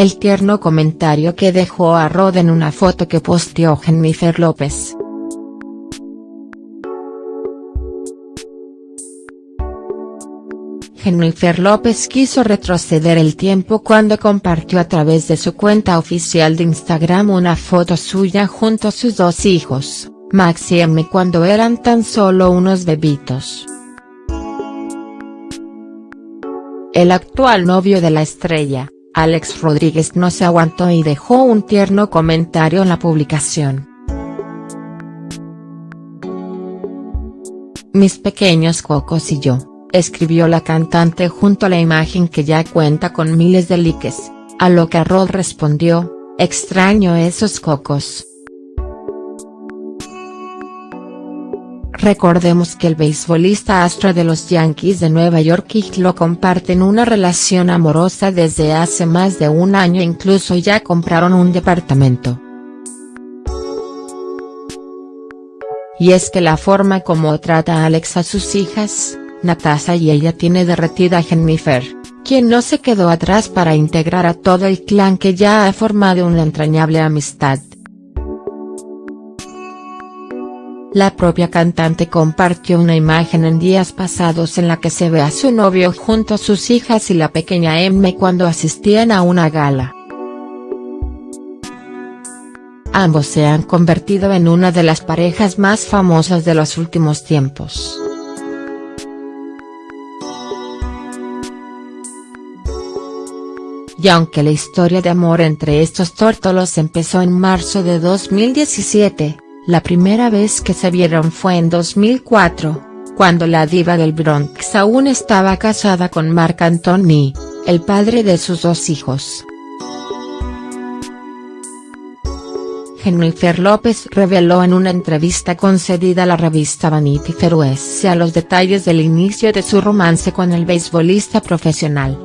el tierno comentario que dejó a Rod en una foto que posteó Jennifer López. Jennifer López quiso retroceder el tiempo cuando compartió a través de su cuenta oficial de Instagram una foto suya junto a sus dos hijos, Max y Emmy cuando eran tan solo unos bebitos. El actual novio de la estrella, Alex Rodríguez no se aguantó y dejó un tierno comentario en la publicación. Mis pequeños cocos y yo escribió la cantante junto a la imagen que ya cuenta con miles de likes, a lo que Rod respondió, extraño esos cocos. Recordemos que el beisbolista astro de los Yankees de Nueva York y lo comparten una relación amorosa desde hace más de un año e incluso ya compraron un departamento. Y es que la forma como trata Alex a sus hijas, Natasha y ella tiene derretida a Jennifer, quien no se quedó atrás para integrar a todo el clan que ya ha formado una entrañable amistad. La propia cantante compartió una imagen en días pasados en la que se ve a su novio junto a sus hijas y la pequeña Emma cuando asistían a una gala. Ambos se han convertido en una de las parejas más famosas de los últimos tiempos. y aunque la historia de amor entre estos tórtolos empezó en marzo de 2017, la primera vez que se vieron fue en 2004, cuando la diva del Bronx aún estaba casada con Marc Anthony, el padre de sus dos hijos. Jennifer López reveló en una entrevista concedida a la revista Vanity Fair USA los detalles del inicio de su romance con el beisbolista profesional.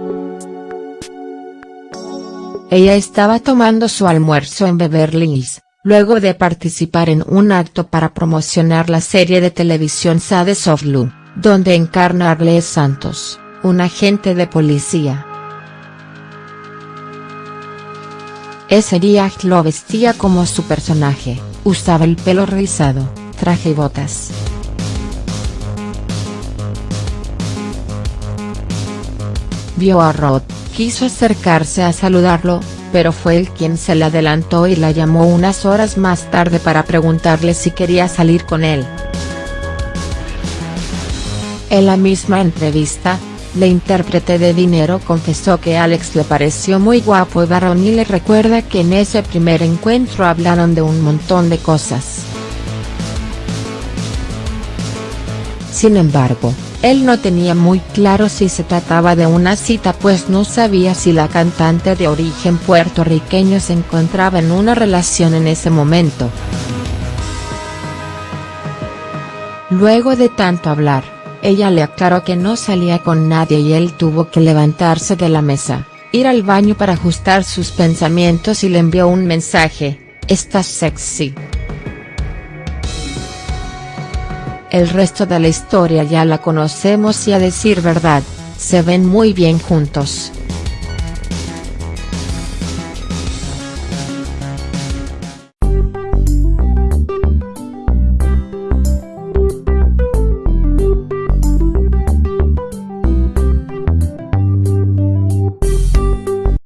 Ella estaba tomando su almuerzo en Beverly Hills, luego de participar en un acto para promocionar la serie de televisión Sades of Blue, donde encarna a Arles Santos, un agente de policía. Ese día lo vestía como su personaje, usaba el pelo rizado, traje y botas. Vio a Rod, quiso acercarse a saludarlo, pero fue él quien se le adelantó y la llamó unas horas más tarde para preguntarle si quería salir con él. En la misma entrevista, la intérprete de Dinero confesó que Alex le pareció muy guapo y varón y le recuerda que en ese primer encuentro hablaron de un montón de cosas. Sin embargo, él no tenía muy claro si se trataba de una cita pues no sabía si la cantante de origen puertorriqueño se encontraba en una relación en ese momento. Luego de tanto hablar, ella le aclaró que no salía con nadie y él tuvo que levantarse de la mesa, ir al baño para ajustar sus pensamientos y le envió un mensaje, estás sexy. El resto de la historia ya la conocemos y a decir verdad, se ven muy bien juntos.